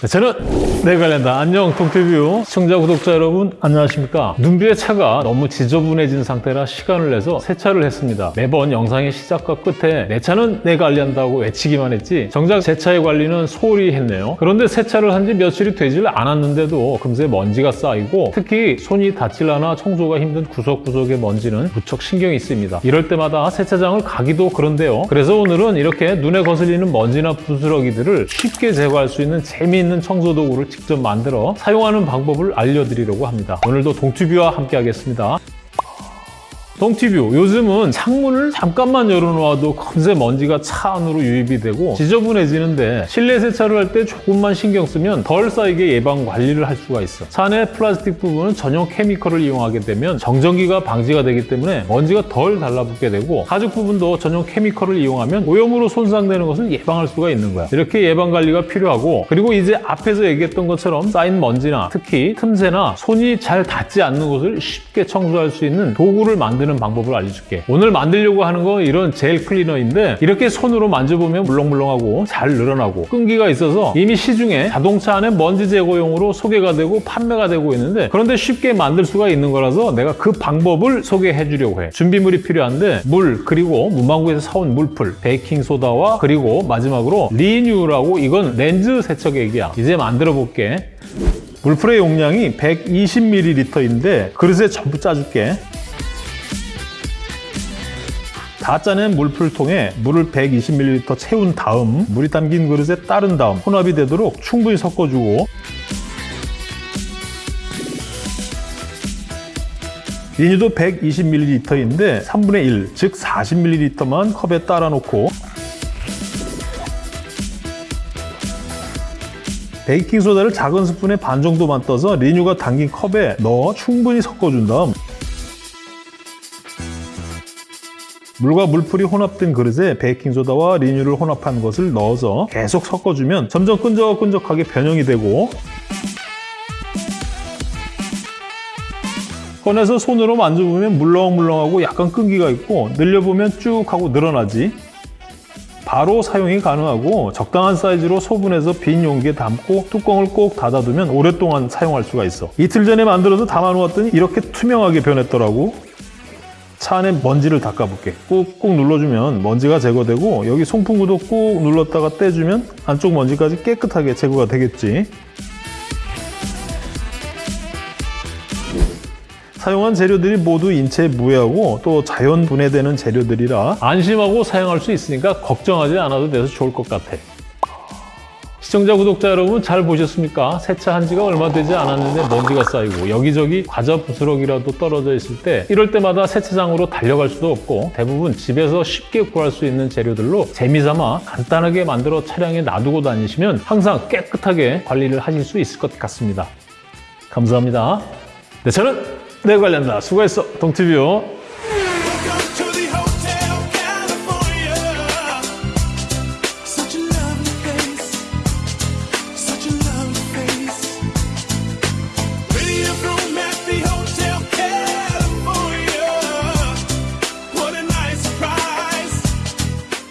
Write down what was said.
네, 저는 내관련다 안녕 동티뷰 시청자 구독자 여러분 안녕하십니까? 눈비의 차가 너무 지저분해진 상태라 시간을 내서 세차를 했습니다. 매번 영상의 시작과 끝에 내 차는 내가 관리한다고 외치기만 했지 정작 제 차의 관리는 소홀히 했네요. 그런데 세차를 한 지 며칠이 되질 않았는데도 금세 먼지가 쌓이고 특히 손이 닿질 않아 청소가 힘든 구석구석의 먼지는 무척 신경이 쓰입니다. 이럴 때마다 세차장을 가기도 그런데요. 그래서 오늘은 이렇게 눈에 거슬리는 먼지나 부스러기들을 쉽게 제거할 수 있는 재미있는 청소 도구를 직접 만들어 사용하는 방법을 알려드리려고 합니다. 오늘도 동튜뷰와 함께 하겠습니다. 동티뷰. 요즘은 창문을 잠깐만 열어놓아도 금세 먼지가 차 안으로 유입이 되고 지저분해지는데 실내 세차를 할 때 조금만 신경 쓰면 덜 쌓이게 예방 관리를 할 수가 있어. 차 안의 플라스틱 부분은 전용 케미컬을 이용하게 되면 정전기가 방지가 되기 때문에 먼지가 덜 달라붙게 되고 가죽 부분도 전용 케미컬을 이용하면 오염으로 손상되는 것을 예방할 수가 있는 거야. 이렇게 예방 관리가 필요하고 그리고 이제 앞에서 얘기했던 것처럼 쌓인 먼지나 특히 틈새나 손이 잘 닿지 않는 곳을 쉽게 청소할 수 있는 도구를 만드는 만드는 방법을 알려줄게. 오늘 만들려고 하는 건 이런 젤 클리너인데 이렇게 손으로 만져보면 물렁물렁하고 잘 늘어나고 끈기가 있어서 이미 시중에 자동차 안에 먼지 제거용으로 소개가 되고 판매가 되고 있는데 그런데 쉽게 만들 수가 있는 거라서 내가 그 방법을 소개해 주려고 해. 준비물이 필요한데 물 그리고 문방구에서 사온 물풀 베이킹소다와 그리고 마지막으로 리뉴라고 이건 렌즈 세척액이야. 이제 만들어 볼게. 물풀의 용량이 120ml인데 그릇에 전부 짜줄게 다 짜낸 물풀통에 물을 120ml 채운 다음 물이 담긴 그릇에 따른 다음 혼합이 되도록 충분히 섞어주고 리뉴도 120ml인데 3분의 1, 즉 40ml만 컵에 따라 놓고 베이킹소다를 작은 스푼에 반 정도만 떠서 리뉴가 담긴 컵에 넣어 충분히 섞어준 다음 물과 물풀이 혼합된 그릇에 베이킹소다와 리뉴를 혼합한 것을 넣어서 계속 섞어주면 점점 끈적끈적하게 변형이 되고 꺼내서 손으로 만져보면 물렁물렁하고 약간 끈기가 있고 늘려보면 쭉 하고 늘어나지. 바로 사용이 가능하고 적당한 사이즈로 소분해서 빈 용기에 담고 뚜껑을 꼭 닫아두면 오랫동안 사용할 수가 있어. 이틀 전에 만들어서 담아놓았더니 이렇게 투명하게 변했더라고 차 안에 먼지를 닦아볼게. 꾹꾹 눌러주면 먼지가 제거되고 여기 송풍구도 꾹 눌렀다가 떼주면 안쪽 먼지까지 깨끗하게 제거가 되겠지. 사용한 재료들이 모두 인체에 무해하고 또 자연 분해되는 재료들이라 안심하고 사용할 수 있으니까 걱정하지 않아도 돼서 좋을 것 같아 시청자, 구독자 여러분 잘 보셨습니까? 세차한 지가 얼마 되지 않았는데 먼지가 쌓이고 여기저기 과자 부스러기라도 떨어져 있을 때 이럴 때마다 세차장으로 달려갈 수도 없고 대부분 집에서 쉽게 구할 수 있는 재료들로 재미삼아 간단하게 만들어 차량에 놔두고 다니시면 항상 깨끗하게 관리를 하실 수 있을 것 같습니다. 감사합니다. 네, 저는 내 관련다. 수고했어. 동티뷰.